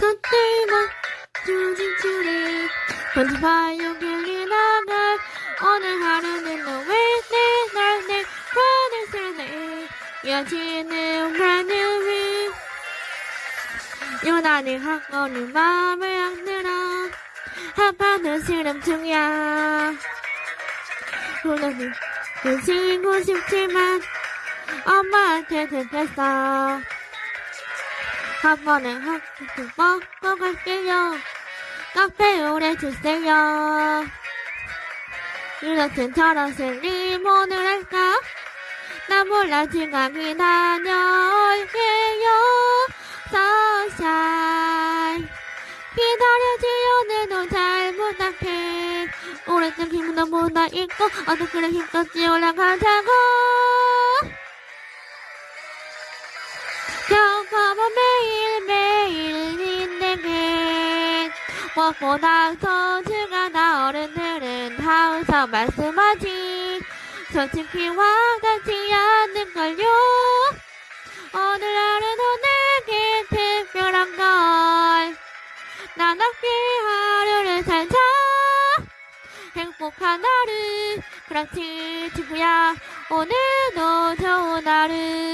서툴만 조진줄이 번지파요 길이 나갈 오늘 하루는 너왜 내날내 하늘 새네 여지는 하늘이 유난히 한거는 마음을 안 들어 한판은 실험 중이야. 물론 눈치고 싶지만 엄마한테 대했어 한 번에 한끼 먹고 갈게요 카페 오래 주세요. 이렇듯 저런 리본을 할까? 난 몰라 지각이 다녀올게요. sunshine 기다려줘 오늘도 잘 부탁해. 오랫동안 힘은 너무나 있고 어떻게 힘껏지 올라가자고 무엇보다 소중한 나 어른들은 항상 말씀하지. 솔직히 와닿지 않는걸요. 오늘 하루도 내게 특별한 걸. 난 함께 하루를 살자. 행복한 하루. 그렇지 친구야. 오늘도 좋은 하루. 살